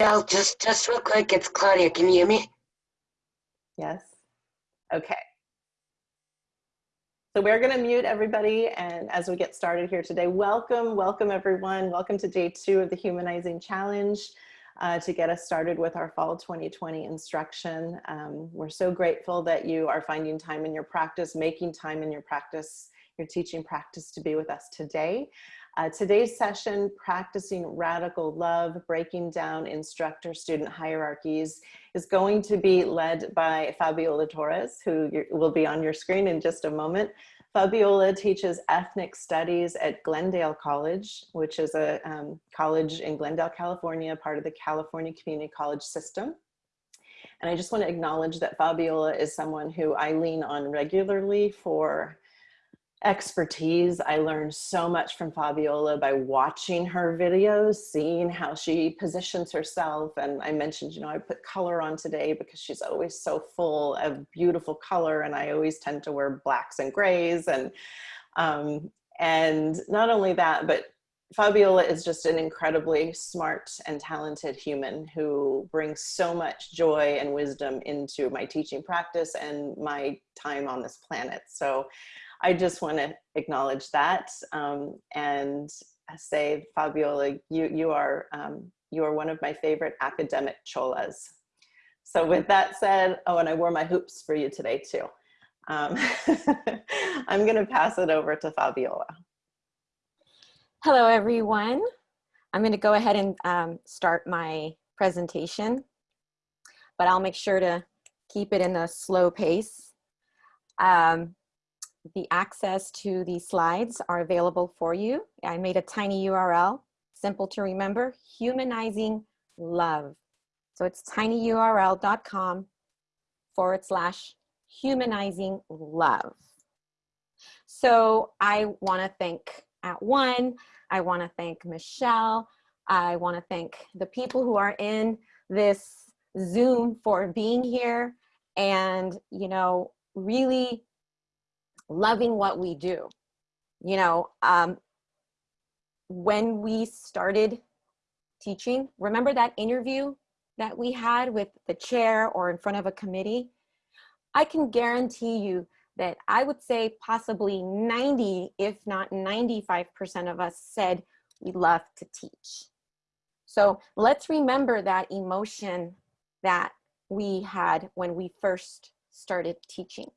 Michelle, just, just real quick, it's Claudia. Can you hear me? Yes. Okay. So we're going to mute everybody and as we get started here today, welcome, welcome everyone. Welcome to day two of the Humanizing Challenge uh, to get us started with our fall 2020 instruction. Um, we're so grateful that you are finding time in your practice, making time in your practice, your teaching practice to be with us today. Uh, today's session, Practicing Radical Love, Breaking Down Instructor-Student Hierarchies, is going to be led by Fabiola Torres, who will be on your screen in just a moment. Fabiola teaches ethnic studies at Glendale College, which is a um, college in Glendale, California, part of the California Community College system. And I just want to acknowledge that Fabiola is someone who I lean on regularly for expertise. I learned so much from Fabiola by watching her videos, seeing how she positions herself. And I mentioned, you know, I put color on today because she's always so full of beautiful color and I always tend to wear blacks and grays. And, um, and not only that, but Fabiola is just an incredibly smart and talented human who brings so much joy and wisdom into my teaching practice and my time on this planet. So I just want to acknowledge that um, and say, Fabiola, you, you, are, um, you are one of my favorite academic cholas. So with that said, oh, and I wore my hoops for you today too. Um, I'm gonna pass it over to Fabiola. Hello, everyone. I'm gonna go ahead and um, start my presentation, but I'll make sure to keep it in a slow pace. Um, the access to these slides are available for you. I made a tiny URL, simple to remember, humanizing love. So it's tinyurl.com forward slash humanizing love. So I wanna thank at one, I wanna thank Michelle, I wanna thank the people who are in this Zoom for being here and, you know, really loving what we do. You know, um, when we started teaching, remember that interview that we had with the chair or in front of a committee? I can guarantee you that I would say possibly 90, if not 95% of us said we love to teach. So let's remember that emotion that we had when we first started teaching.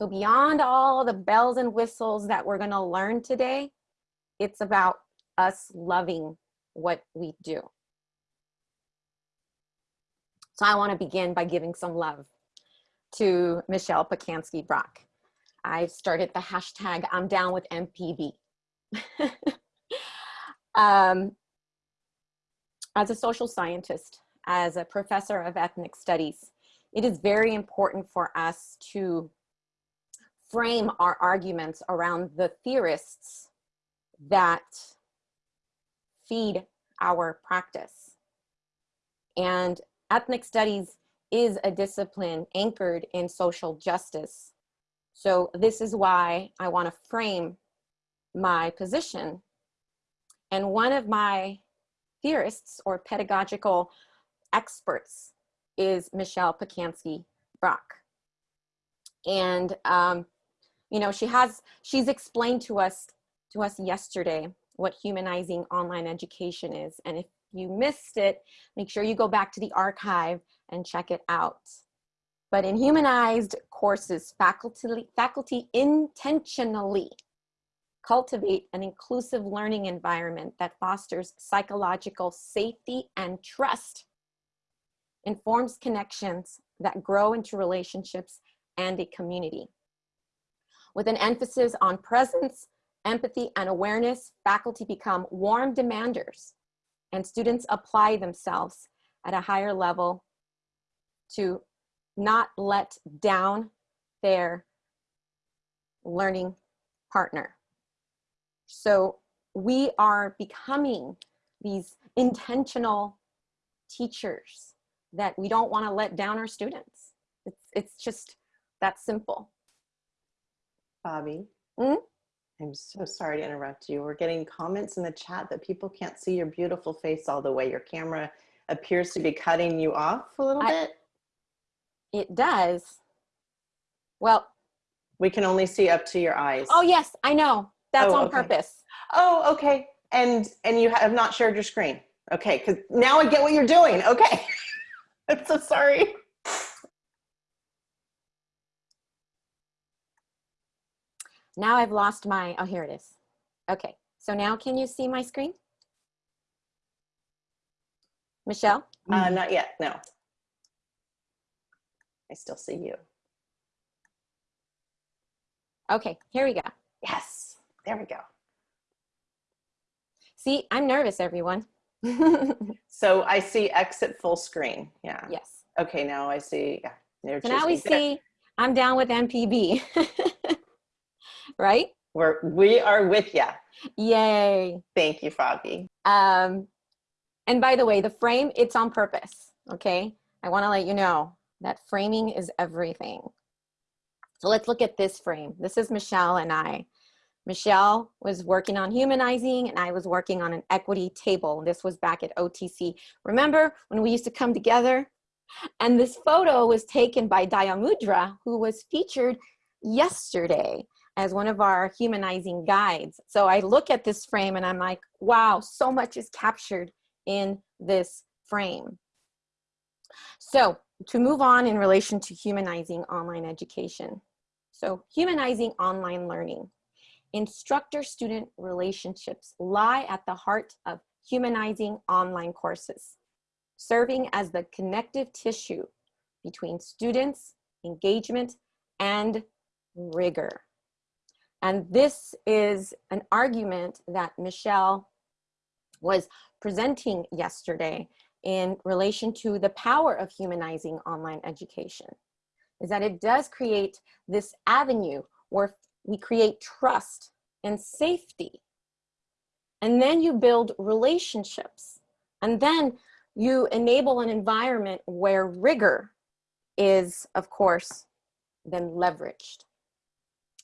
So beyond all the bells and whistles that we're gonna learn today, it's about us loving what we do. So I wanna begin by giving some love to Michelle Pacansky Brock. I started the hashtag I'm down with MPB. um, as a social scientist, as a professor of ethnic studies, it is very important for us to frame our arguments around the theorists that feed our practice. And ethnic studies is a discipline anchored in social justice. So this is why I want to frame my position. And one of my theorists or pedagogical experts is Michelle Pacansky Brock. And um, you know, she has, she's explained to us, to us yesterday what humanizing online education is. And if you missed it, make sure you go back to the archive and check it out. But in humanized courses, faculty, faculty intentionally cultivate an inclusive learning environment that fosters psychological safety and trust, informs connections that grow into relationships and a community. With an emphasis on presence, empathy, and awareness, faculty become warm demanders and students apply themselves at a higher level to not let down their learning partner. So we are becoming these intentional teachers that we don't want to let down our students. It's, it's just that simple. Bobby. Mm? I'm so sorry to interrupt you. We're getting comments in the chat that people can't see your beautiful face all the way. Your camera appears to be cutting you off a little I- bit. It does. Well, We can only see up to your eyes. oh yes, I know. That's Oh, on okay. purpose. Oh, okay. And and you have not shared your screen. Okay, because now I get what you're doing. Okay. I'm so sorry. Now I've lost my, oh, here it is. Okay, so now can you see my screen? Michelle? Uh, not yet. No. I still see you. Okay, here we go. Yes. There we go. See, I'm nervous, everyone. So I see exit full screen. Yeah. yes. Okay. Now I see. Yeah. They're So now we see I'm down with MPB. right? We're we are with you. Yay. Thank you, Fabi. Um, and by the way, the frame, it's on purpose, okay? I wanna let you know that framing is everything. So let's look at this frame. This is Michelle and I. Michelle was working on humanizing and I was working on an equity table. This was back at OTC. Remember when we used to come together? And this photo was taken by Dayamudra, who was featured yesterday as one of our humanizing guides. So I look at this frame and I'm like, wow, so much is captured in this frame. So to move on in relation to humanizing online education. So humanizing online learning. Instructor-student relationships lie at the heart of humanizing online courses, serving as the connective tissue between students, engagement, and rigor. And this is an argument that Michelle was presenting yesterday in relation to the power of humanizing online education, is that it does create this avenue where we create trust and safety. And then you build relationships. And then you enable an environment where rigor is, of course, then leveraged.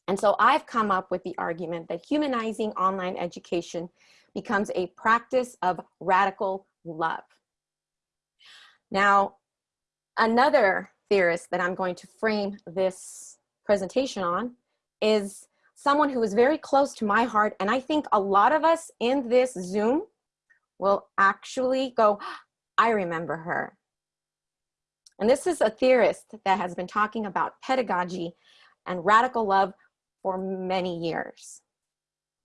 And so I've come up with the argument that humanizing online education becomes a practice of radical love. Now, another theorist that I'm going to frame this presentation on is someone who is very close to my heart. And I think a lot of us in this Zoom will actually go, I remember her. And this is a theorist that has been talking about pedagogy and radical love for many years.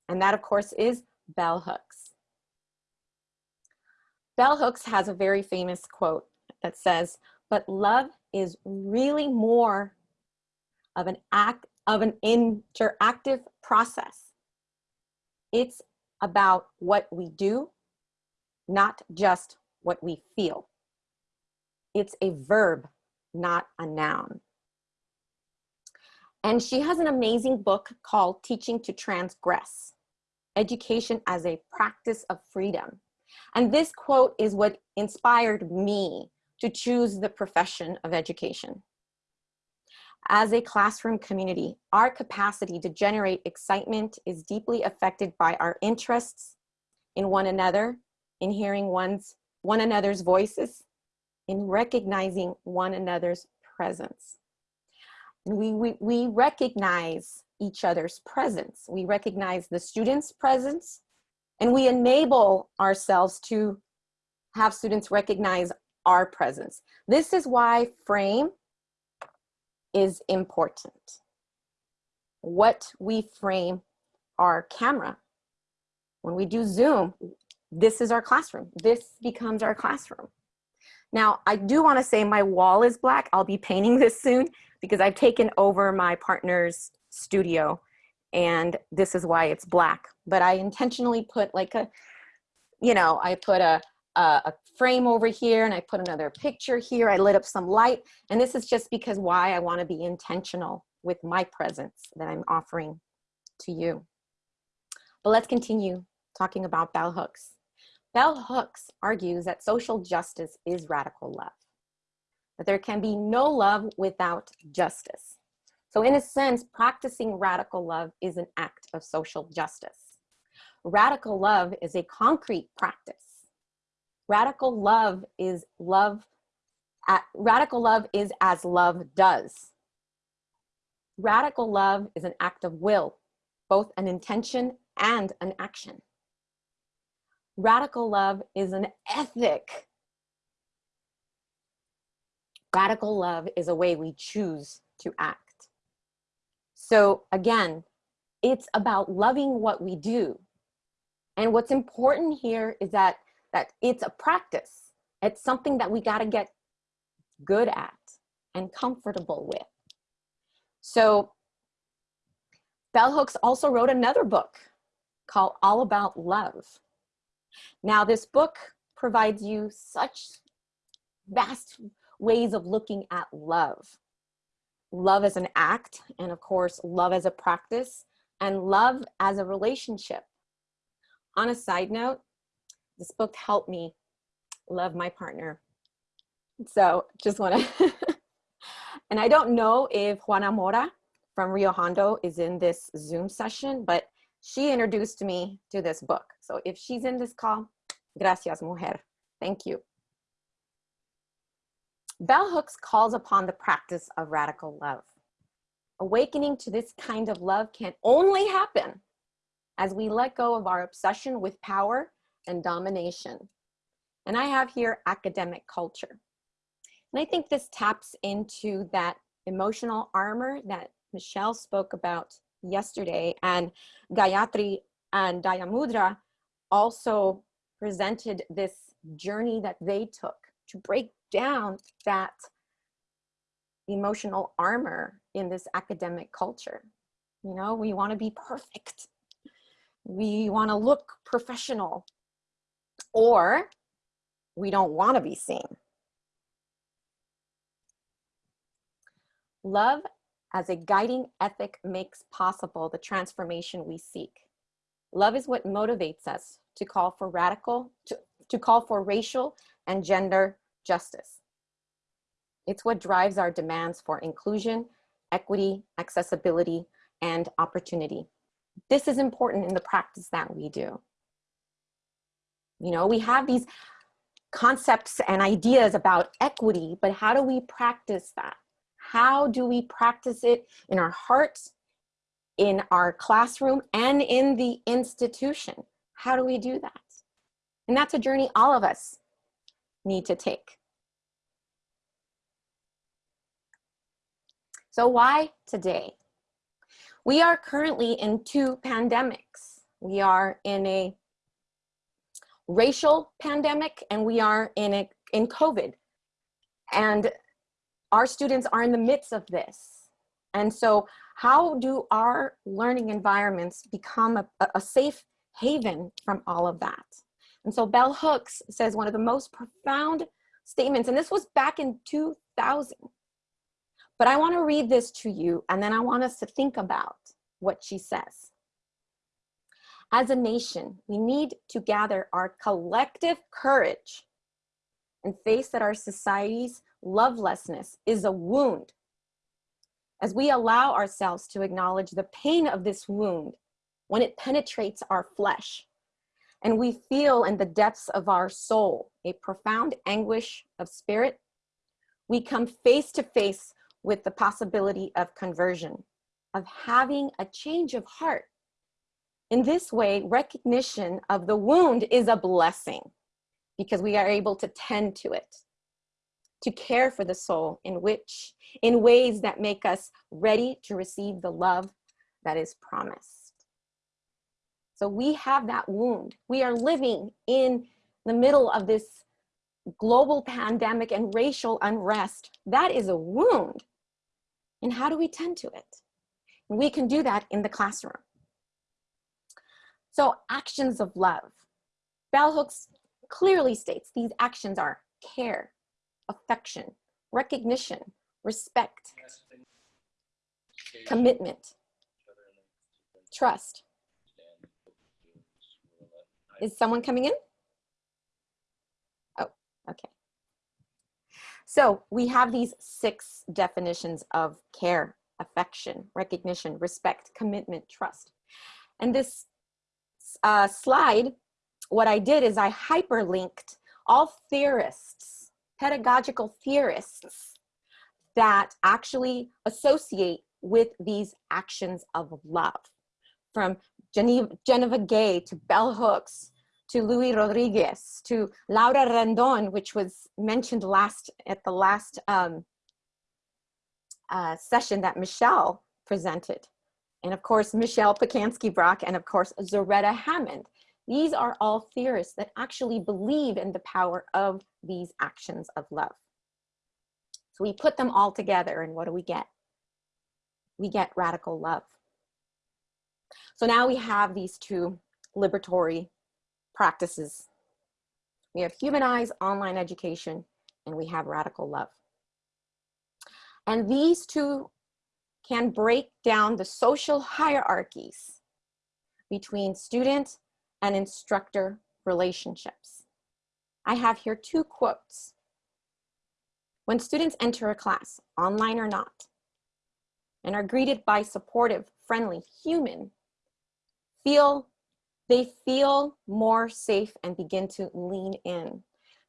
And that, of course, is Bell Hooks. Bell Hooks has a very famous quote that says, but love is really more of an act of an interactive process. It's about what we do, not just what we feel. It's a verb, not a noun. And she has an amazing book called Teaching to Transgress, Education as a Practice of Freedom. And this quote is what inspired me to choose the profession of education. As a classroom community, our capacity to generate excitement is deeply affected by our interests in one another, in hearing one's, one another's voices, in recognizing one another's presence. We, we, we recognize each other's presence. We recognize the student's presence and we enable ourselves to have students recognize our presence. This is why frame is important. What we frame our camera. When we do Zoom, this is our classroom. This becomes our classroom. Now, I do wanna say my wall is black. I'll be painting this soon because I've taken over my partner's studio and this is why it's black. But I intentionally put like a, you know, I put a, a, a frame over here and I put another picture here. I lit up some light. And this is just because why I wanna be intentional with my presence that I'm offering to you. But let's continue talking about bell hooks. Bell Hooks argues that social justice is radical love, that there can be no love without justice. So in a sense, practicing radical love is an act of social justice. Radical love is a concrete practice. Radical love is love, at, radical love is as love does. Radical love is an act of will, both an intention and an action. Radical love is an ethic. Radical love is a way we choose to act. So again, it's about loving what we do. And what's important here is that, that it's a practice. It's something that we gotta get good at and comfortable with. So Bell Hooks also wrote another book called All About Love. Now this book provides you such vast ways of looking at love. Love as an act, and of course, love as a practice, and love as a relationship. On a side note, this book helped me love my partner. So just wanna, and I don't know if Juana Mora from Rio Hondo is in this Zoom session, but she introduced me to this book. So if she's in this call, gracias mujer, thank you. Bell Hooks calls upon the practice of radical love. Awakening to this kind of love can only happen as we let go of our obsession with power and domination. And I have here academic culture. And I think this taps into that emotional armor that Michelle spoke about yesterday and Gayatri and Dayamudra also presented this journey that they took to break down that emotional armor in this academic culture. You know, we want to be perfect. We want to look professional or we don't want to be seen. Love as a guiding ethic makes possible the transformation we seek. Love is what motivates us to call for radical, to, to call for racial and gender justice. It's what drives our demands for inclusion, equity, accessibility, and opportunity. This is important in the practice that we do. You know, we have these concepts and ideas about equity, but how do we practice that? How do we practice it in our hearts, in our classroom, and in the institution? How do we do that? And that's a journey all of us need to take. So why today? We are currently in two pandemics. We are in a racial pandemic and we are in a in COVID. And our students are in the midst of this. And so how do our learning environments become a, a safe haven from all of that? And so Bell Hooks says one of the most profound statements, and this was back in 2000. But I want to read this to you, and then I want us to think about what she says. As a nation, we need to gather our collective courage and face that our society's lovelessness is a wound. As we allow ourselves to acknowledge the pain of this wound when it penetrates our flesh, and we feel in the depths of our soul a profound anguish of spirit, we come face to face with the possibility of conversion, of having a change of heart. In this way, recognition of the wound is a blessing because we are able to tend to it, to care for the soul in which, in ways that make us ready to receive the love that is promised. So we have that wound. We are living in the middle of this global pandemic and racial unrest. That is a wound. And how do we tend to it? And we can do that in the classroom. So actions of love. Bell Hooks clearly states these actions are care, affection, recognition, respect, commitment, trust, is someone coming in? Oh, okay. So we have these six definitions of care, affection, recognition, respect, commitment, trust. And this uh, slide, what I did is I hyperlinked all theorists, pedagogical theorists that actually associate with these actions of love. From Geneva, Geneva Gay to Bell Hooks to Louis Rodriguez to Laura Rendon, which was mentioned last at the last um, uh, session that Michelle presented. And of course, Michelle Pacansky-Brock and of course, Zaretta Hammond. These are all theorists that actually believe in the power of these actions of love. So we put them all together and what do we get? We get radical love. So now we have these two liberatory practices. We have humanized online education and we have radical love. And these two can break down the social hierarchies between student and instructor relationships. I have here two quotes. When students enter a class, online or not, and are greeted by supportive, friendly, human, feel they feel more safe and begin to lean in.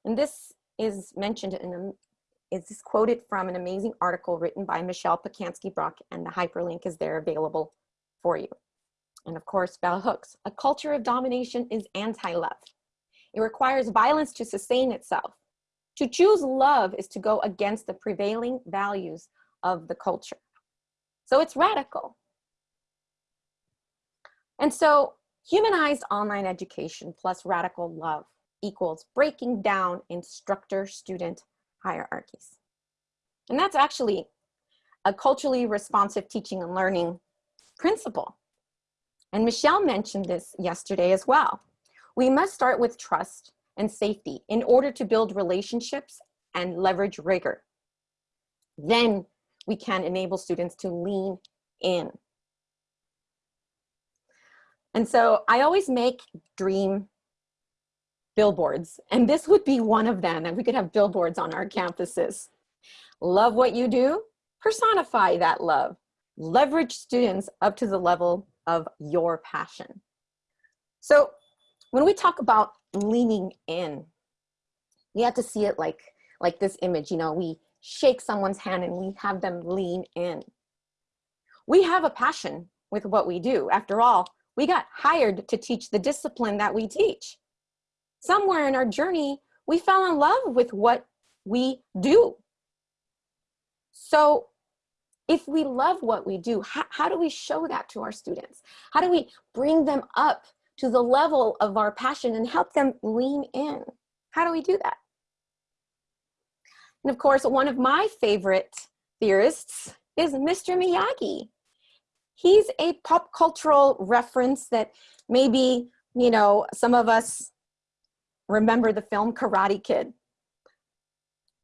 And this is mentioned in a, is quoted from an amazing article written by Michelle Pacansky-Brock and the hyperlink is there available for you. And of course, bell hooks. A culture of domination is anti-love. It requires violence to sustain itself. To choose love is to go against the prevailing values of the culture. So it's radical. And so humanized online education plus radical love equals breaking down instructor-student hierarchies. And that's actually a culturally responsive teaching and learning principle. And Michelle mentioned this yesterday as well. We must start with trust and safety in order to build relationships and leverage rigor. Then we can enable students to lean in. And so I always make dream billboards, and this would be one of them, and we could have billboards on our campuses. Love what you do, personify that love. Leverage students up to the level of your passion. So when we talk about leaning in, we have to see it like, like this image, you know, we shake someone's hand and we have them lean in. We have a passion with what we do. After all, we got hired to teach the discipline that we teach. Somewhere in our journey, we fell in love with what we do. So if we love what we do, how, how do we show that to our students? How do we bring them up to the level of our passion and help them lean in? How do we do that? And of course, one of my favorite theorists is Mr. Miyagi. He's a pop cultural reference that maybe, you know, some of us remember the film Karate Kid.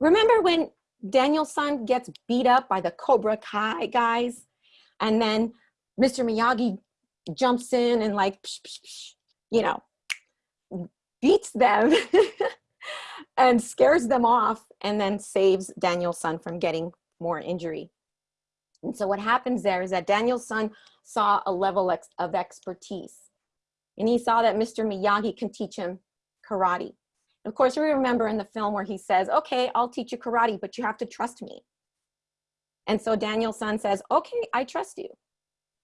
Remember when Daniel-san gets beat up by the Cobra Kai guys. And then Mr. Miyagi jumps in and like, psh, psh, psh, you know, beats them and scares them off and then saves Daniel-san from getting more injury. And so what happens there is that Daniel-san saw a level of expertise and he saw that Mr. Miyagi can teach him karate. Of course, we remember in the film where he says, okay, I'll teach you karate, but you have to trust me. And so Daniel-san says, okay, I trust you.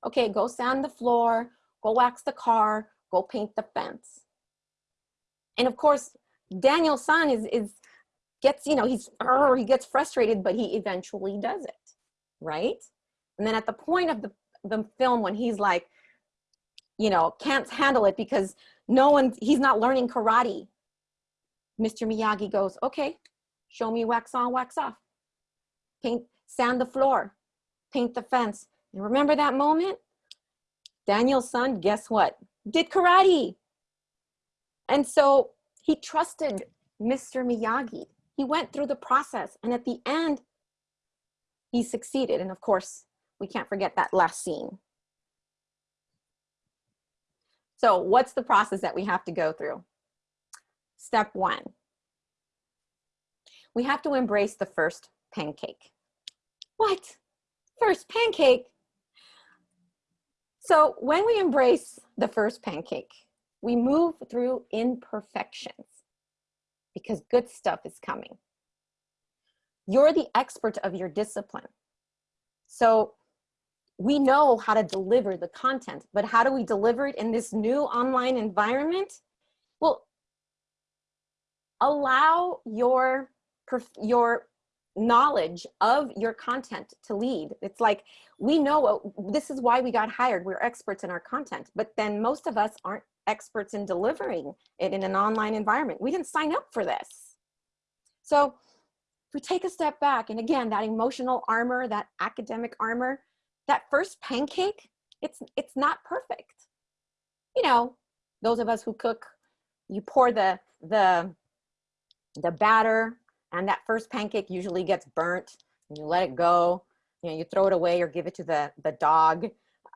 Okay, go sand the floor, go wax the car, go paint the fence. And of course, Daniel-san is, is, gets, you know, he's, he gets frustrated, but he eventually does it, right? And then at the point of the, the film when he's like, you know, can't handle it because no one, he's not learning karate Mr. Miyagi goes, okay, show me wax on, wax off. Paint, sand the floor, paint the fence. And remember that moment? Daniel-san, guess what? Did karate. And so he trusted Mr. Miyagi. He went through the process and at the end, he succeeded. And of course, we can't forget that last scene. So what's the process that we have to go through? Step one, we have to embrace the first pancake. What? First pancake? So when we embrace the first pancake, we move through imperfections. because good stuff is coming. You're the expert of your discipline. So we know how to deliver the content, but how do we deliver it in this new online environment? Well, allow your, your knowledge of your content to lead. It's like, we know this is why we got hired. We're experts in our content, but then most of us aren't experts in delivering it in an online environment. We didn't sign up for this. So if we take a step back, and again, that emotional armor, that academic armor, that first pancake, it's, it's not perfect. You know, those of us who cook, you pour the, the, the batter and that first pancake usually gets burnt and you let it go. You know, you throw it away or give it to the, the dog.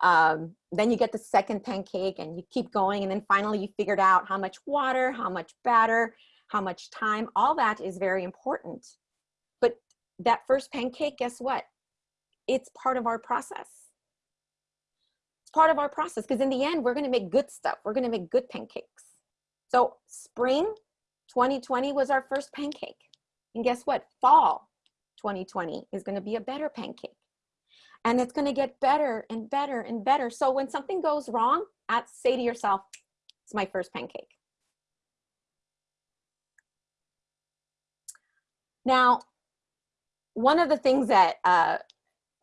Um, then you get the second pancake and you keep going. And then finally you figured out how much water, how much batter, how much time, all that is very important. But that first pancake, guess what? It's part of our process. It's part of our process because in the end, we're gonna make good stuff. We're gonna make good pancakes. So spring 2020 was our first pancake. And guess what? Fall 2020 is gonna be a better pancake. And it's gonna get better and better and better. So when something goes wrong, at, say to yourself, it's my first pancake. Now, one of the things that uh,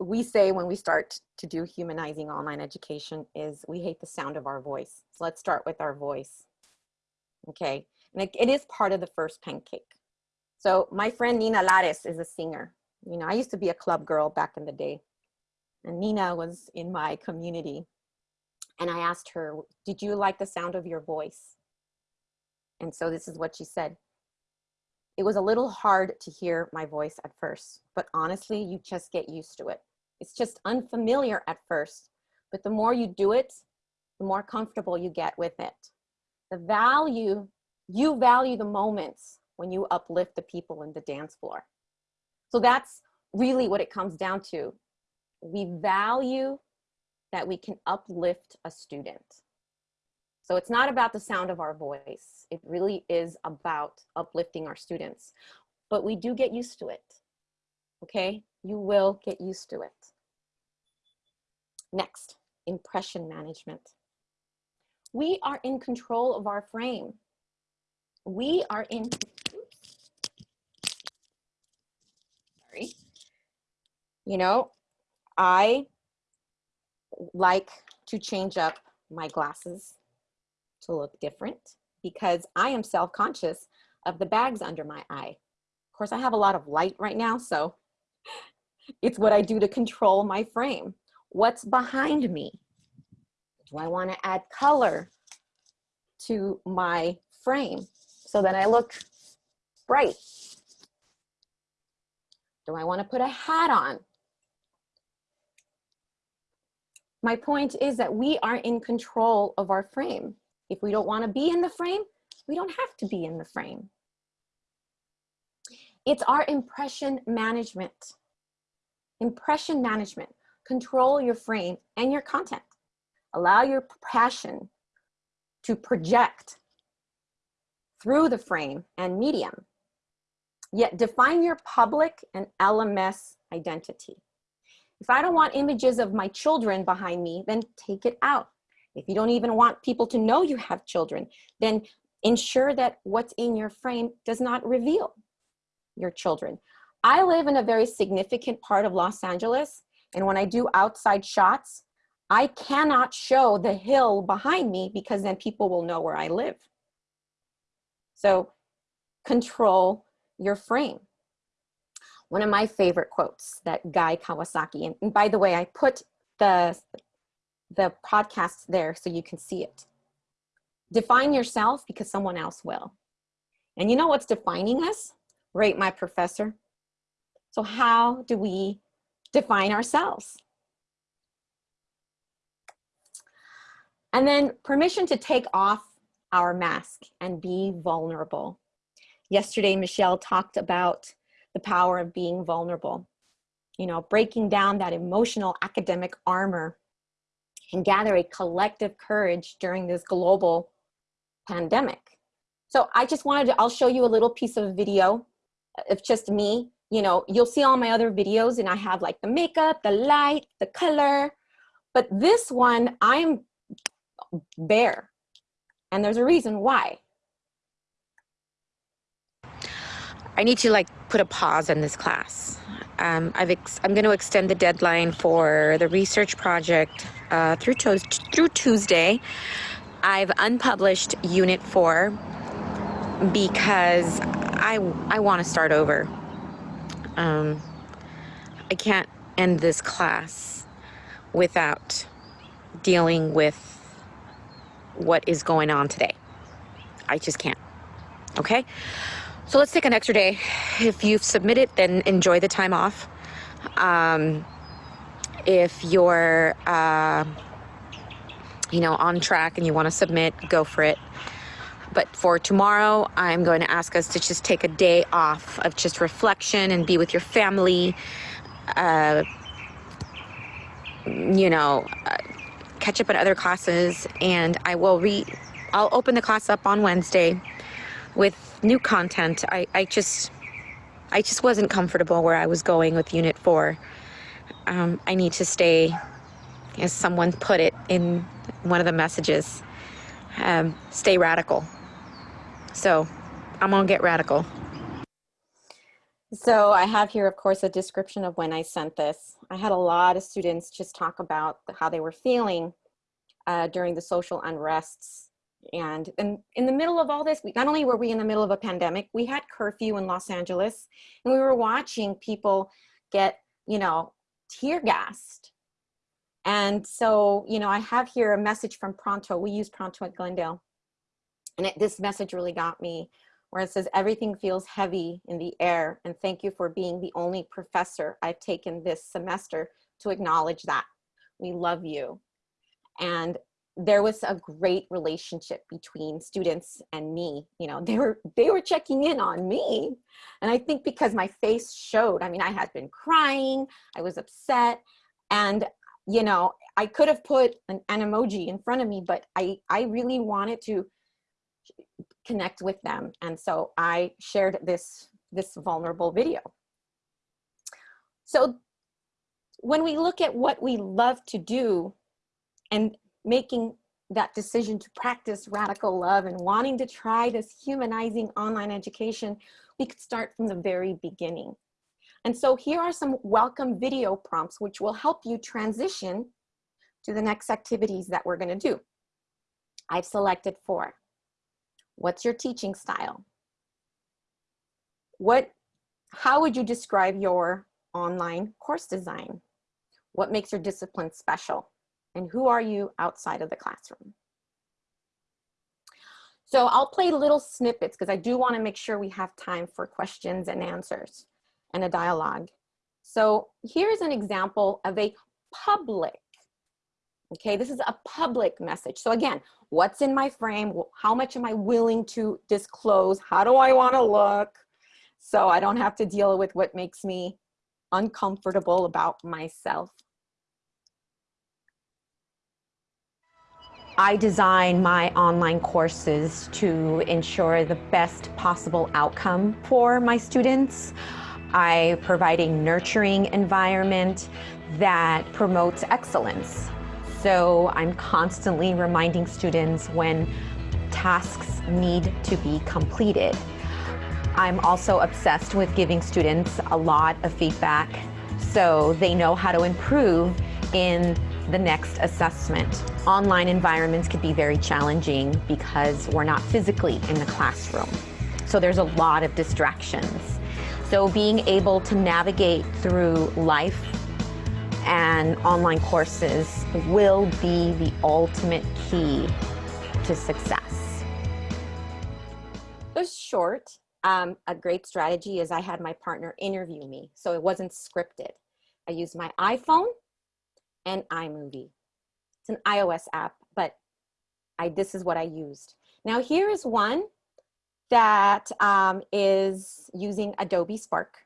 we say when we start to do humanizing online education is we hate the sound of our voice. So let's start with our voice. Okay, and it, it is part of the first pancake. So my friend Nina Lares is a singer. You know, I used to be a club girl back in the day. And Nina was in my community. And I asked her, did you like the sound of your voice? And so this is what she said. It was a little hard to hear my voice at first, but honestly, you just get used to it. It's just unfamiliar at first, but the more you do it, the more comfortable you get with it. The value, you value the moments when you uplift the people in the dance floor. So that's really what it comes down to. We value that we can uplift a student. So it's not about the sound of our voice. It really is about uplifting our students. But we do get used to it, okay? You will get used to it. Next, impression management. We are in control of our frame. We are in sorry. You know, I like to change up my glasses to look different because I am self-conscious of the bags under my eye. Of course, I have a lot of light right now, so it's what I do to control my frame. What's behind me? Do I want to add color to my frame so that I look bright? Do I want to put a hat on? My point is that we are in control of our frame. If we don't want to be in the frame, we don't have to be in the frame. It's our impression management. Impression management. Control your frame and your content. Allow your passion to project through the frame and medium. Yet define your public and LMS identity. If I don't want images of my children behind me, then take it out. If you don't even want people to know you have children, then ensure that what's in your frame does not reveal your children. I live in a very significant part of Los Angeles, and when I do outside shots, I cannot show the hill behind me because then people will know where I live. So control your frame. One of my favorite quotes that Guy Kawasaki, and, by the way, I put the, the podcast there so you can see it. Define yourself because someone else will. And you know what's defining us? Rate my professor. So how do we define ourselves? And then permission to take off our mask and be vulnerable. Yesterday, Michelle talked about the power of being vulnerable, you know, breaking down that emotional academic armor and gather a collective courage during this global pandemic. So I just wanted to, I'll show you a little piece of video of just me. You know, you'll see all my other videos and I have like the makeup, the light, the color, but this one I'm bare. And there's a reason why. I need to like put a pause on this class. Um, ex- I'm going to extend the deadline for the research project uh, through through Tuesday. I've unpublished Unit Four because I I want to start over. Um, I can't end this class without dealing with what is going on today. I just can't. Okay? So let's take an extra day. If you've submitted, then enjoy the time off. Um, if you're, uh, you know, on track and you want to submit, go for it. But for tomorrow, I'm going to ask us to just take a day off of just reflection and be with your family. Uh, you know, uh, catch up on other classes, and I will re. I'll open the class up on Wednesday with new content. I, I just I just wasn't comfortable where I was going with Unit 4. Um, I need to stay, as someone put it in one of the messages, um, stay radical. So I'm to get radical. So I have here, of course, a description of when I sent this. I had a lot of students just talk about how they were feeling uh, during the social unrests and in, in the middle of all this, we, not only were we in the middle of a pandemic, we had curfew in Los Angeles and we were watching people get, you know, tear gassed. And so, you know, I have here a message from Pronto. We use Pronto at Glendale. And it, this message really got me where it says, everything feels heavy in the air. And thank you for being the only professor I've taken this semester to acknowledge that. We love you. And there was a great relationship between students and me you know they were they were checking in on me and i think because my face showed i mean i had been crying i was upset and you know i could have put an, an emoji in front of me but i i really wanted to connect with them and so i shared this this vulnerable video so when we look at what we love to do and making that decision to practice radical love and wanting to try this humanizing online education, we could start from the very beginning. And so here are some welcome video prompts which will help you transition to the next activities that we're gonna do. I've selected four. What's your teaching style? What, how would you describe your online course design? What makes your discipline special? and who are you outside of the classroom? So I'll play little snippets because I do want to make sure we have time for questions and answers and a dialogue. So here's an example of a public, okay, this is a public message. So again, what's in my frame? How much am I willing to disclose? How do I want to look? So I don't have to deal with what makes me uncomfortable about myself. I design my online courses to ensure the best possible outcome for my students. I provide a nurturing environment that promotes excellence. So I'm constantly reminding students when tasks need to be completed. I'm also obsessed with giving students a lot of feedback so they know how to improve in the next assessment. Online environments can be very challenging because we're not physically in the classroom. So there's a lot of distractions. So being able to navigate through life and online courses will be the ultimate key to success. It was short. Um, a great strategy is I had my partner interview me, so it wasn't scripted. I used my iPhone and iMovie. It's an iOS app, but I, this is what I used. Now here is one that um, is using Adobe Spark.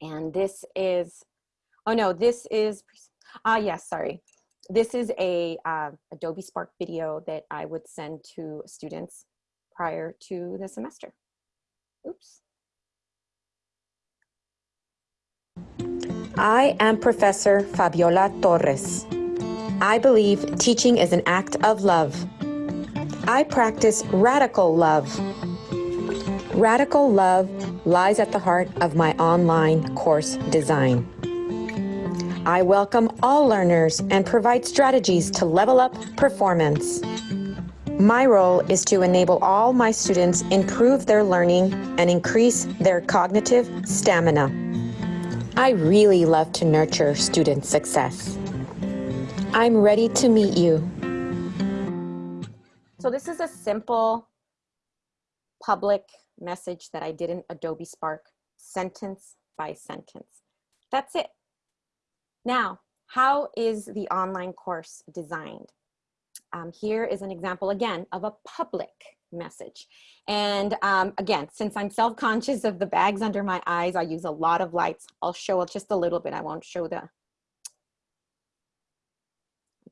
And this is, oh no, this is, ah yes, sorry. This is a uh, Adobe Spark video that I would send to students prior to the semester. Oops. I am Professor Fabiola Torres. I believe teaching is an act of love. I practice radical love. Radical love lies at the heart of my online course design. I welcome all learners and provide strategies to level up performance. My role is to enable all my students improve their learning and increase their cognitive stamina. I really love to nurture student success. I'm ready to meet you. So this is a simple public message that I did in Adobe Spark, sentence by sentence. That's it. Now, how is the online course designed? Um, here is an example again of a public message. And um, again, since I'm self-conscious of the bags under my eyes, I use a lot of lights. I'll show just a little bit. I won't show the,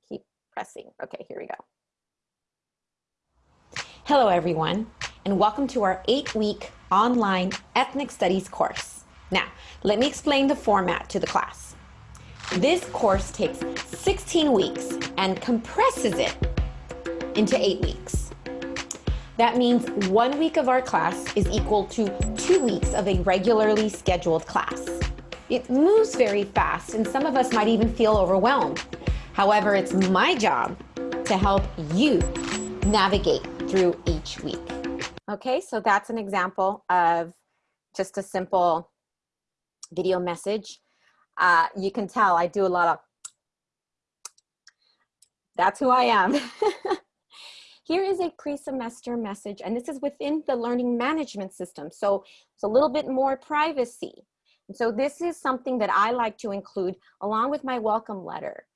keep pressing. Okay, here we go. Hello everyone, and welcome to our eight-week online ethnic studies course. Now, let me explain the format to the class. This course takes 16 weeks and compresses it into eight weeks. That means one week of our class is equal to two weeks of a regularly scheduled class. It moves very fast and some of us might even feel overwhelmed. However, it's my job to help you navigate through each week. Okay, so that's an example of just a simple video message. Uh, you can tell I do a lot of, that's who I am. Here is a pre-semester message, and this is within the learning management system. So it's a little bit more privacy. And so this is something that I like to include along with my welcome letter.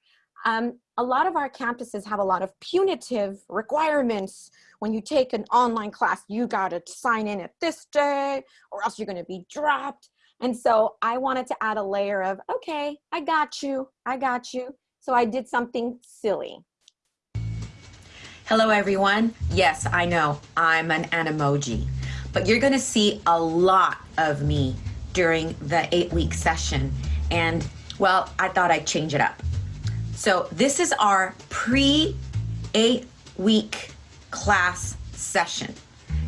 Um, a lot of our campuses have a lot of punitive requirements. When you take an online class, you gotta sign in at this day or else you're gonna be dropped. And so I wanted to add a layer of, okay, I got you, I got you. So I did something silly. Hello everyone. Yes, I know, I'm an Animoji, but you're gonna see a lot of me during the eight week session. And well, I thought I'd change it up. So this is our pre eight week class session.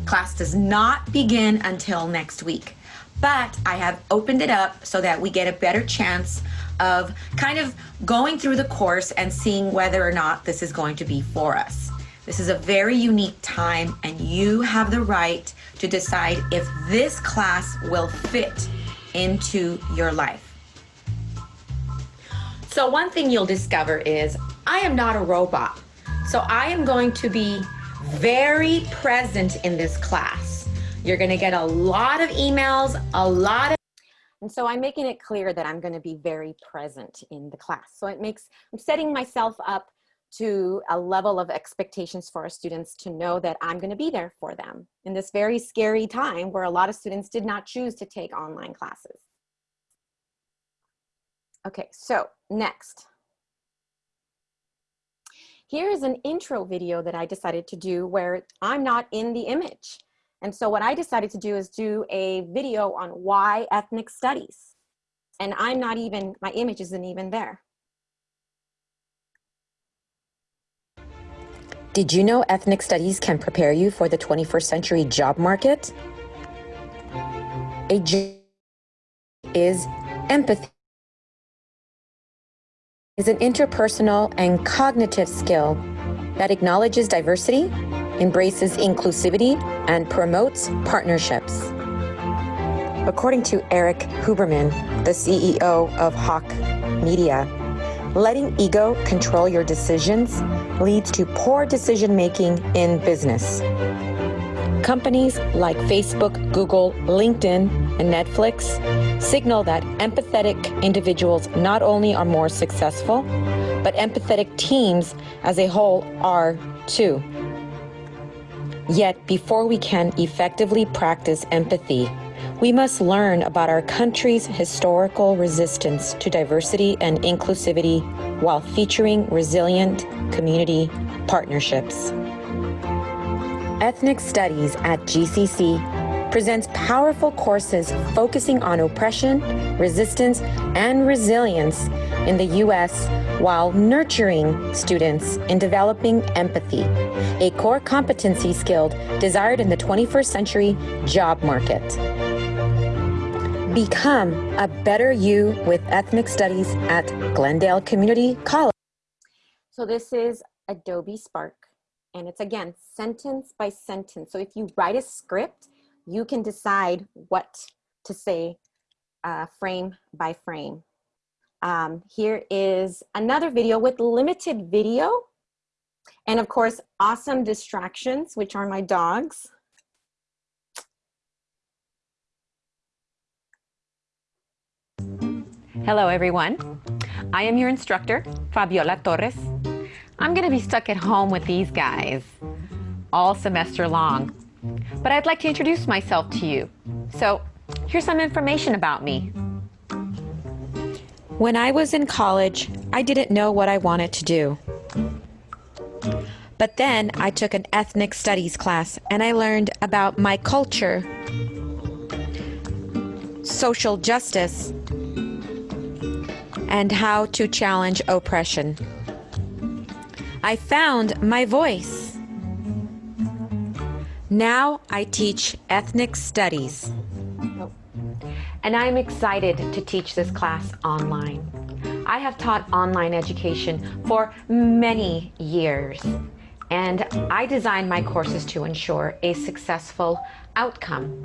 Class does not begin until next week, but I have opened it up so that we get a better chance of kind of going through the course and seeing whether or not this is going to be for us. This is a very unique time and you have the right to decide if this class will fit into your life. So one thing you'll discover is I am not a robot. So I am going to be very present in this class. You're gonna get a lot of emails, a lot of and so I'm making it clear that I'm gonna be very present in the class. So it makes, I'm setting myself up to a level of expectations for our students to know that I'm gonna be there for them in this very scary time where a lot of students did not choose to take online classes. Okay, so next. Here is an intro video that I decided to do where I'm not in the image. And so what I decided to do is do a video on why ethnic studies. And I'm not even, my image isn't even there. Did you know ethnic studies can prepare you for the 21st century job market? A is empathy is an interpersonal and cognitive skill that acknowledges diversity, embraces inclusivity, and promotes partnerships. According to Erik Huberman, the CEO of Hawke Media, letting ego control your decisions leads to poor decision making in business. Companies like Facebook, Google, LinkedIn, and Netflix signal that empathetic individuals not only are more successful, but empathetic teams as a whole are too. Yet, before we can effectively practice empathy, we must learn about our country's historical resistance to diversity and inclusivity while featuring resilient community partnerships. Ethnic Studies at GCC presents powerful courses focusing on oppression, resistance, and resilience in the U.S. while nurturing students in developing empathy, a core competency skill desired in the 21st century job market. Become a better you with ethnic studies at Glendale Community College. So this is Adobe Spark and it's again sentence by sentence. So if you write a script, you can decide what to say uh, frame by frame. Um, here is another video with limited video and of course awesome distractions which are my dogs. Hello everyone. I am your instructor, Fabiola Torres. I'm gonna be stuck at home with these guys all semester long, but I'd like to introduce myself to you. So here's some information about me. When I was in college, I didn't know what I wanted to do. But then I took an ethnic studies class and I learned about my culture, social justice, and how to challenge oppression. I found my voice. Now I teach ethnic studies. Oh. And I'm excited to teach this class online. I have taught online education for many years, and I designed my courses to ensure a successful outcome.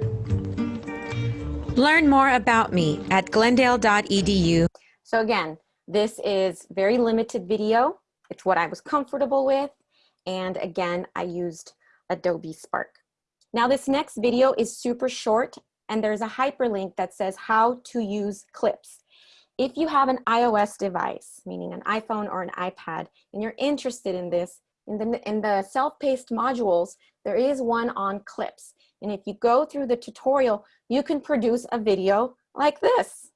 Learn more about me at glendale.edu. So again, this is very limited video. It's what I was comfortable with. And again, I used Adobe Spark. Now this next video is super short and there's a hyperlink that says how to use clips. If you have an iOS device, meaning an iPhone or an iPad, and you're interested in this, in the, in the self-paced modules, there is one on clips. And if you go through the tutorial, you can produce a video like this.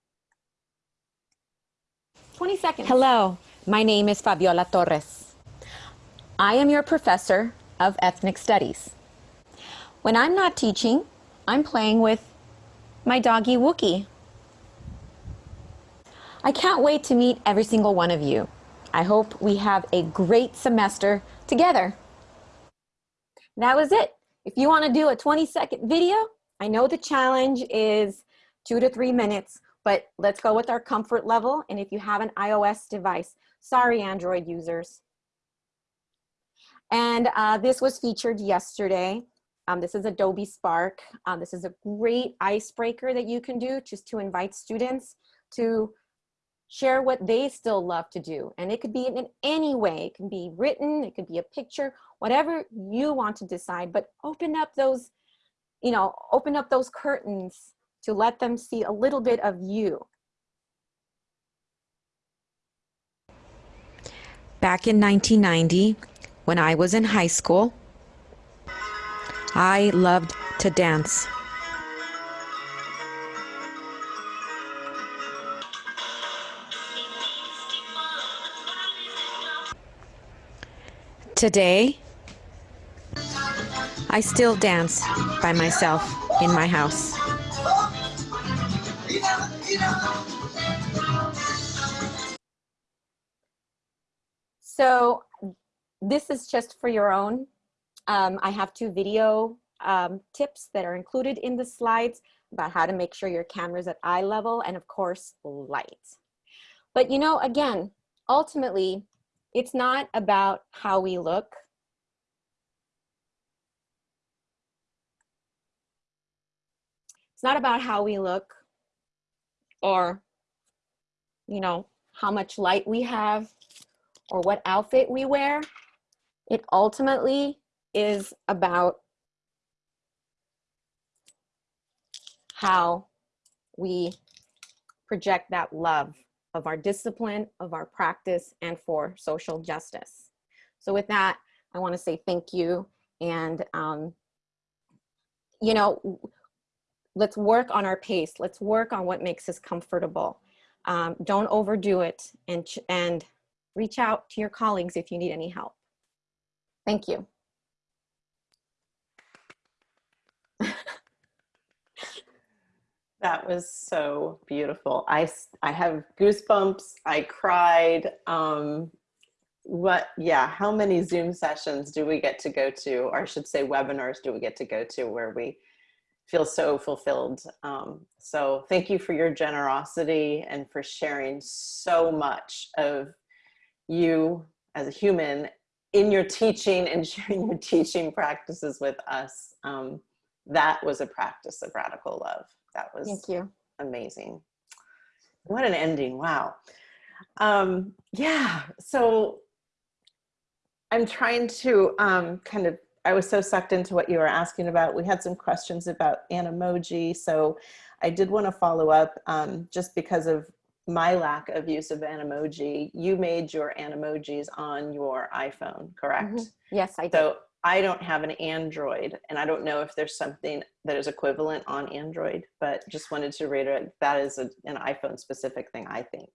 20 seconds. Hello, my name is Fabiola Torres. I am your professor of ethnic studies. When I'm not teaching, I'm playing with my doggy Wookie. I can't wait to meet every single one of you. I hope we have a great semester together. That was it. If you want to do a 20 second video, I know the challenge is two to three minutes, but let's go with our comfort level. And if you have an iOS device, sorry, Android users. And uh, this was featured yesterday. Um, this is Adobe Spark. Um, this is a great icebreaker that you can do just to invite students to share what they still love to do. And it could be in any way. It can be written, it could be a picture, whatever you want to decide, but open up those, you know, open up those curtains to let them see a little bit of you. Back in 1990, when I was in high school, I loved to dance. Today, I still dance by myself in my house. So this is just for your own. Um, I have two video um, tips that are included in the slides about how to make sure your camera's at eye level and of course light. But you know, again, ultimately, it's not about how we look. It's not about how we look or, you know, how much light we have or what outfit we wear. It ultimately is about how we project that love of our discipline, of our practice, and for social justice. So with that, I wanna say thank you. And, um, you know, let's work on our pace. Let's work on what makes us comfortable. Um, don't overdo it and, and reach out to your colleagues if you need any help. Thank you. That was so beautiful. I, I have goosebumps. I cried. Um, what, yeah, how many Zoom sessions do we get to go to, or I should say webinars do we get to go to where we feel so fulfilled? Um, so thank you for your generosity and for sharing so much of you as a human in your teaching and sharing your teaching practices with us. Um, that was a practice of radical love. That was Thank you. amazing. What an ending. Wow. Um, yeah. So I'm trying to um, kind of, I was so sucked into what you were asking about. We had some questions about Animoji. So I did want to follow up um, just because of my lack of use of Animoji. You made your Animojis on your iPhone, correct? Mhm. Yes, I do. So I don't have an Android and I don't know if there's something that is equivalent on Android, but just wanted to reiterate that is a, an iPhone specific thing, I think.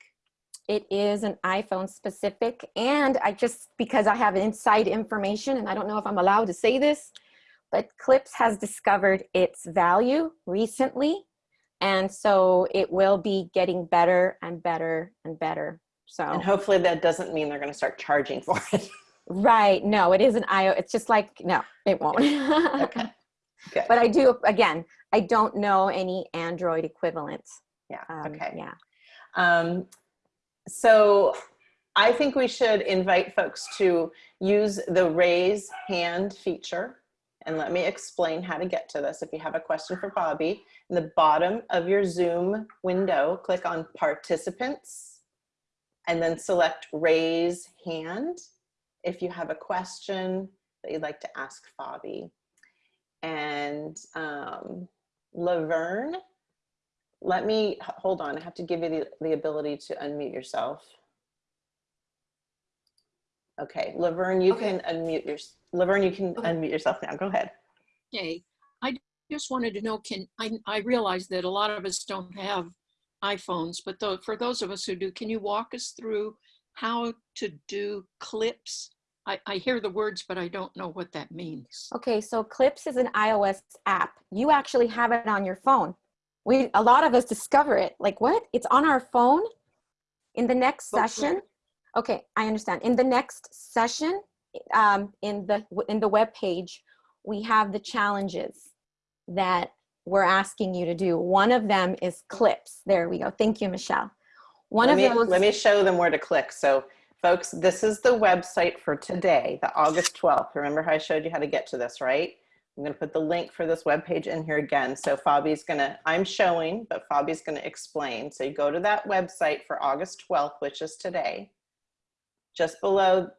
It is an iPhone specific. And I just, because I have inside information and I don't know if I'm allowed to say this, but Clips has discovered its value recently. And so it will be getting better and better and better. So, And hopefully that doesn't mean they're going to start charging for it. right. No, it is an IO. It's just like, no, it won't. Okay. Good. But I do, again, I don't know any Android equivalent. Yeah. Um, okay. Yeah. Um, so I think we should invite folks to use the raise hand feature. And let me explain how to get to this. If you have a question for Fabi, in the bottom of your Zoom window, click on participants and then select raise hand if you have a question that you'd like to ask Fabi. And um, Laverne, let me, hold on, I have to give you the, the ability to unmute yourself. Okay, Laverne, you Okay. can unmute your, Laverne, you can Okay. unmute yourself now, go ahead. Okay, I just wanted to know, can, I, I realize that a lot of us don't have iPhones, but though, for those of us who do, can you walk us through how to do clips? I, I hear the words, but I don't know what that means. Okay, so Clips is an iOS app. You actually have it on your phone. We a lot of us discover it. Like what? It's on our phone. In the next session. Okay, I understand. In the next session, um, in the in the web page, we have the challenges that we're asking you to do. One of them is clips. There we go. Thank you, Michelle. One Let of me, those. let me show them where to click. So folks, this is the website for today, the August 12th. Remember how I showed you how to get to this, right? I'm gonna put the link for this webpage in here again. So Fabi's gonna, I'm showing, but Fabi's gonna explain. So you go to that website for August 12th, which is today. Just below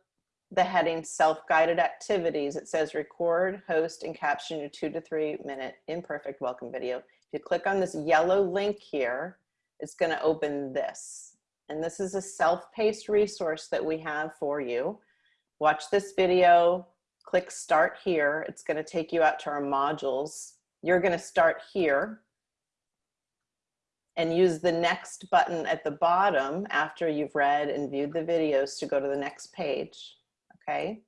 the heading self-guided activities, it says record, host, and caption your two to three minute imperfect welcome video. If you click on this yellow link here, it's gonna open this. And this is a self-paced resource that we have for you. Watch this video, click start here. It's gonna take you out to our modules. You're gonna start here and use the next button at the bottom after you've read and viewed the videos to go to the next page, okay?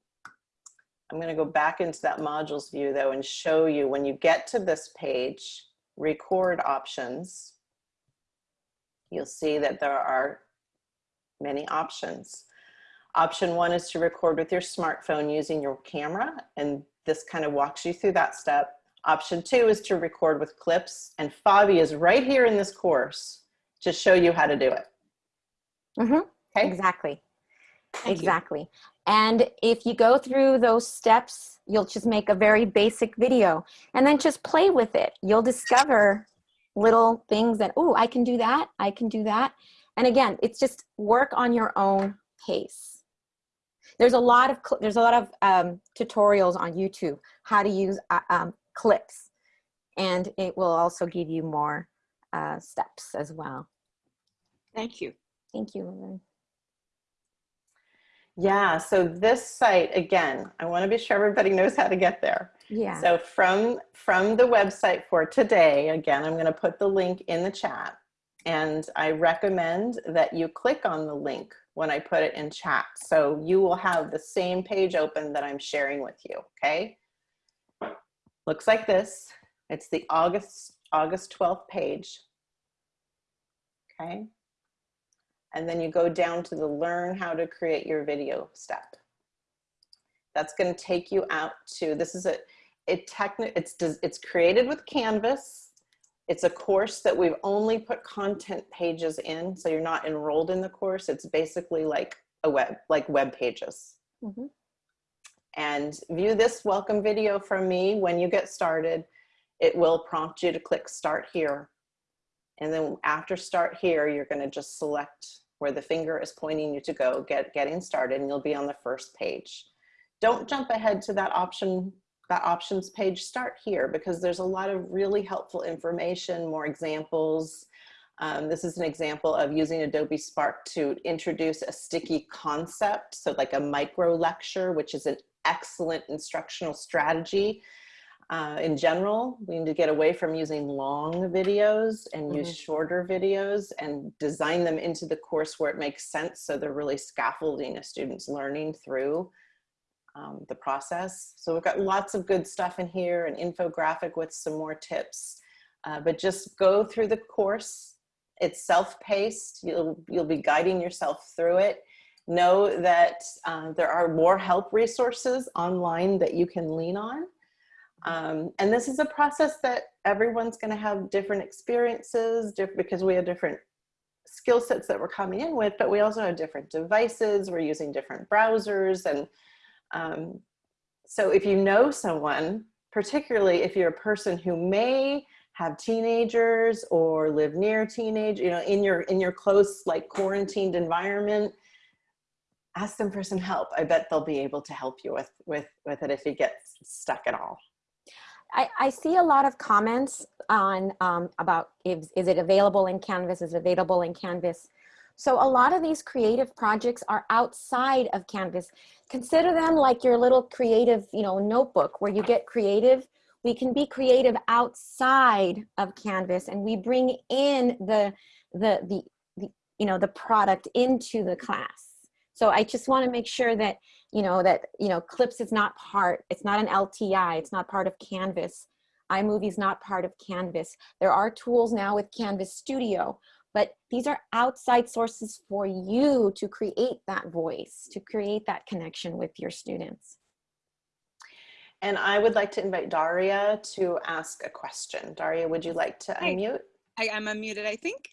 I'm gonna go back into that modules view though and show you when you get to this page, record options, you'll see that there are many options. Option one is to record with your smartphone using your camera, and this kind of walks you through that step. Option two is to record with clips, and Fabi is right here in this course to show you how to do it. Mhm, Okay? Exactly. Thank you. exactly. And if you go through those steps, you'll just make a very basic video and then just play with it. You'll discover little things that, oh, I can do that. I can do that. And again, it's just work on your own pace. There's a lot of, there's a lot of um, tutorials on YouTube, how to use uh, um, clips. And it will also give you more uh, steps as well. Thank you. Thank you. Laverne. Yeah, so this site, again, I wanna be sure everybody knows how to get there. Yeah. So from, from the website for today, again, I'm gonna put the link in the chat. And I recommend that you click on the link when I put it in chat. So you will have the same page open that I'm sharing with you, okay? Looks like this. It's the August, August 12th page. okay? And then you go down to the learn how to create your video step. That's gonna take you out to, this is a, it techni it's, it's created with Canvas. It's a course that we've only put content pages in, so you're not enrolled in the course. It's basically like a web, like web pages. Mhm. And view this welcome video from me when you get started. It will prompt you to click start here. And then after start here, you're gonna just select where the finger is pointing you to go, get getting started, and you'll be on the first page. Don't jump ahead to that option, that options page, start here because there's a lot of really helpful information, more examples. Um, this is an example of using Adobe Spark to introduce a sticky concept. So like a micro lecture, which is an excellent instructional strategy. Uh, in general, we need to get away from using long videos and use shorter videos and design them into the course where it makes sense. So they're really scaffolding a student's learning through um, the process. So we've got lots of good stuff in here, an infographic with some more tips, uh, but just go through the course. It's self-paced. You'll, you'll be guiding yourself through it. Know that uh, there are more help resources online that you can lean on. Um, and this is a process that everyone's going to have different experiences diff because we have different skill sets that we're coming in with, but we also have different devices. We're using different browsers. And um, so if you know someone, particularly if you're a person who may have teenagers or live near teenage, you know, in your, in your close, like quarantined environment, ask them for some help. I bet they'll be able to help you with, with, with it if you get stuck at all. I, I see a lot of comments on um, about is, is it available in Canvas, is available in Canvas. So a lot of these creative projects are outside of Canvas. Consider them like your little creative, you know, notebook where you get creative. We can be creative outside of Canvas and we bring in the, the, the, the you know, the product into the class. So I just want to make sure that, you know, that, you know, Clips is not part, it's not an LTI, it's not part of Canvas. iMovie is not part of Canvas. There are tools now with Canvas Studio, but these are outside sources for you to create that voice, to create that connection with your students. And I would like to invite Daria to ask a question. Daria, would you like to Hi. unmute? I am unmuted, I think.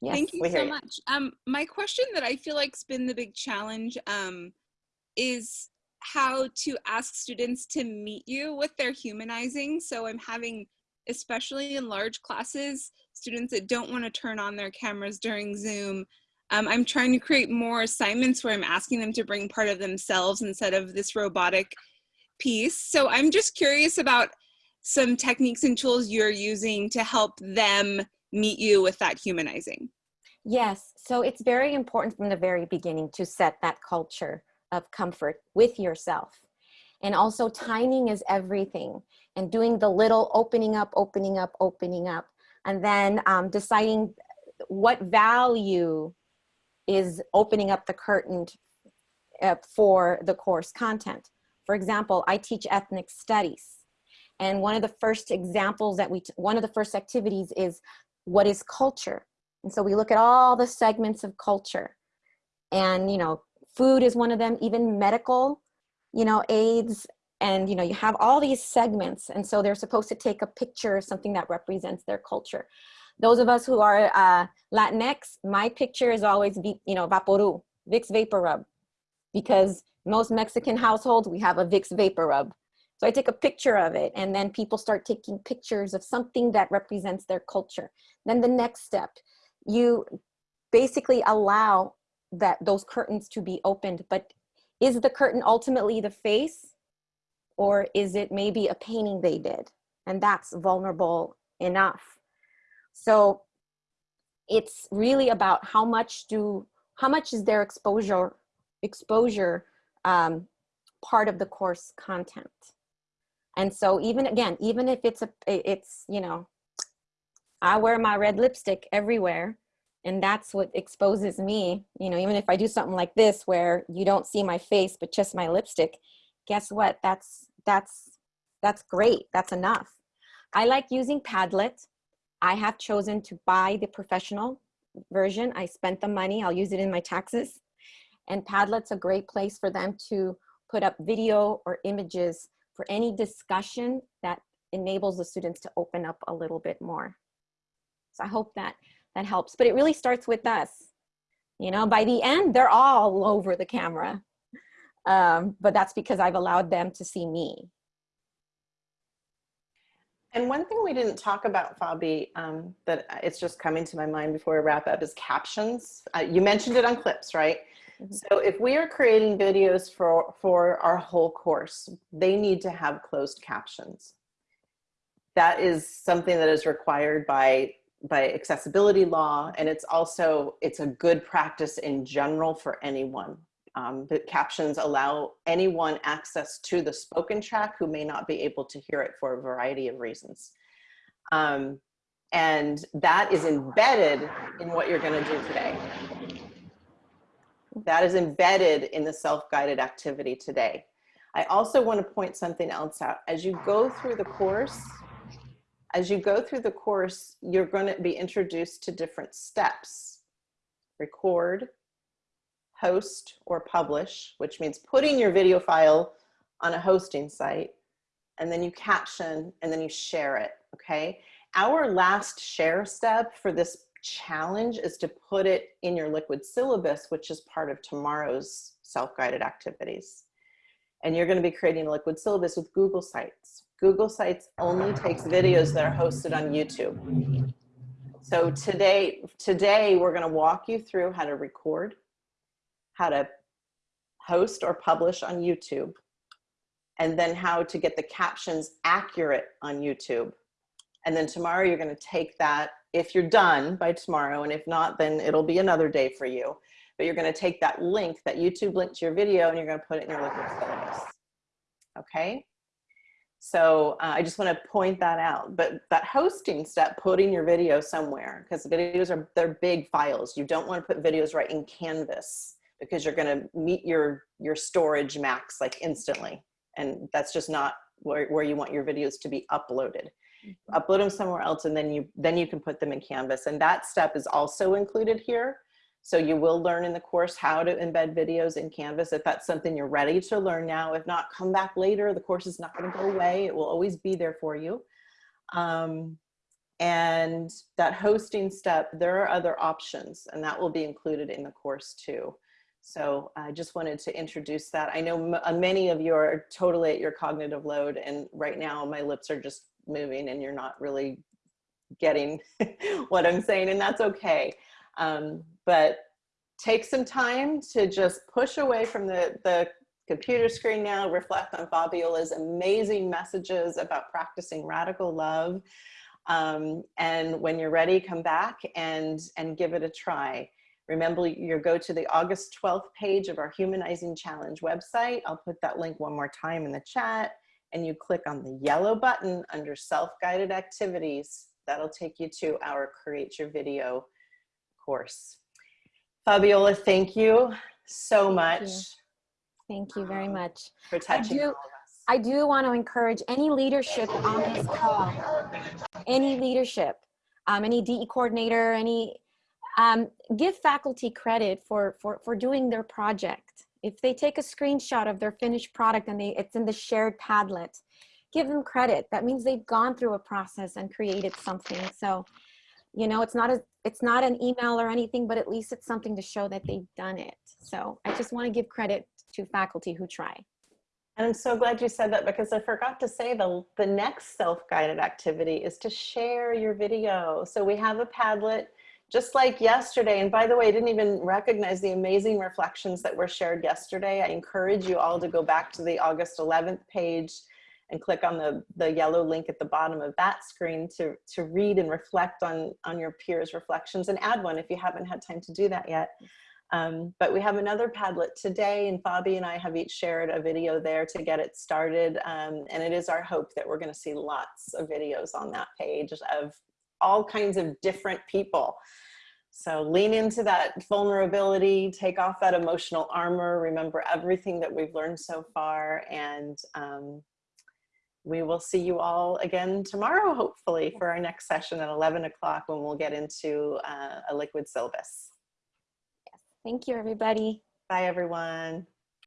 Yes. Thank you so you. much. Um, my question that I feel like's been the big challenge um, is how to ask students to meet you with their humanizing. So I'm having, especially in large classes, students that don't want to turn on their cameras during Zoom. Um, I'm trying to create more assignments where I'm asking them to bring part of themselves instead of this robotic piece. So I'm just curious about some techniques and tools you're using to help them meet you with that humanizing. Yes, so it's very important from the very beginning to set that culture of comfort with yourself. And also timing is everything and doing the little opening up, opening up, opening up, and then um, deciding what value is opening up the curtain uh, for the course content. For example, I teach ethnic studies. And one of the first examples that we, one of the first activities is what is culture? And so we look at all the segments of culture and, you know, food is one of them, even medical, you know, aids, and, you know, you have all these segments. And so they're supposed to take a picture of something that represents their culture. Those of us who are uh, Latinx, my picture is always, you know, Vaporu, Vicks VapoRub, because most Mexican households, we have a Vicks VapoRub. So I take a picture of it and then people start taking pictures of something that represents their culture. Then the next step, you basically allow that those curtains to be opened, but is the curtain ultimately the face or is it maybe a painting they did? And that's vulnerable enough. So it's really about how much do, how much is their exposure, exposure um, part of the course content? And so even again, even if it's a, it's, you know, I wear my red lipstick everywhere and that's what exposes me, you know, even if I do something like this where you don't see my face, but just my lipstick, guess what? That's, that's, that's great. That's enough. I like using Padlet. I have chosen to buy the professional version. I spent the money, I'll use it in my taxes. And Padlet's a great place for them to put up video or images for any discussion that enables the students to open up a little bit more. So I hope that that helps, but it really starts with us. You know, by the end, they're all over the camera. Um, but that's because I've allowed them to see me. And one thing we didn't talk about, Fabi, um, that it's just coming to my mind before we wrap up is captions. Uh, you mentioned it on clips, right? Mhm. So if we are creating videos for, for our whole course, they need to have closed captions. That is something that is required by, by accessibility law. And it's also, it's a good practice in general for anyone. Um, the captions allow anyone access to the spoken track who may not be able to hear it for a variety of reasons. Um, and that is embedded in what you're gonna do today. That is embedded in the self-guided activity today. I also want to point something else out. As you go through the course, as you go through the course, you're going to be introduced to different steps. Record, host, or publish, which means putting your video file on a hosting site, and then you caption, and then you share it, okay? Our last share step for this challenge is to put it in your liquid syllabus, which is part of tomorrow's self-guided activities. And you're gonna be creating a liquid syllabus with Google Sites. Google Sites only takes videos that are hosted on YouTube. So today, today we're gonna walk you through how to record, how to host or publish on YouTube, and then how to get the captions accurate on YouTube. And then tomorrow you're gonna take that if you're done by tomorrow, and if not, then it'll be another day for you. But you're gonna take that link, that YouTube link to your video, and you're gonna put it in your liquid syllabus. Okay? So uh, I just wanna point that out. But that hosting step, putting your video somewhere, because videos are, they're big files. You don't wanna put videos right in Canvas because you're gonna meet your, your storage max like instantly. And that's just not where, where you want your videos to be uploaded upload them somewhere else and then you then you can put them in canvas and that step is also included here so you will learn in the course how to embed videos in canvas if that's something you're ready to learn now. If not come back later. The course is not going to go away. It will always be there for you. Um, and that hosting step there are other options and that will be included in the course too. So I just wanted to introduce that. I know many of you are totally at your cognitive load and right now my lips are just moving and you're not really getting what I'm saying and that's okay. Um, but take some time to just push away from the, the computer screen now, reflect on Fabiola's amazing messages about practicing radical love. Um, and when you're ready, come back and, and give it a try. Remember, you go to the August 12th page of our Humanizing Challenge website. I'll put that link one more time in the chat and you click on the yellow button under self-guided activities. That'll take you to our Create Your Video course. Fabiola, thank you so much. you. Thank you very much. For touching all of us. I do want to encourage any leadership on this call, any leadership, um, any DE coordinator, any, um, give faculty credit for, for, for doing their project. If they take a screenshot of their finished product and they, it's in the shared Padlet, give them credit. That means they've gone through a process and created something. So, you know, it's not a, it's not an email or anything, but at least it's something to show that they've done it. So I just want to give credit to faculty who try. And I'm so glad you said that because I forgot to say the, the next self-guided activity is to share your video. So we have a Padlet just like yesterday. And by the way, I didn't even recognize the amazing reflections that were shared yesterday. I encourage you all to go back to the August 11th page and click on the, the yellow link at the bottom of that screen to, to read and reflect on, on your peers' reflections and add one if you haven't had time to do that yet. Um, but we have another Padlet today and Fabi and I have each shared a video there to get it started. Um, and it is our hope that we're gonna see lots of videos on that page of all kinds of different people. So lean into that vulnerability, take off that emotional armor, remember everything that we've learned so far and um, we will see you all again tomorrow, hopefully, for our next session at 11 o'clock when we'll get into uh, a liquid syllabus. Thank you, everybody. Bye, everyone.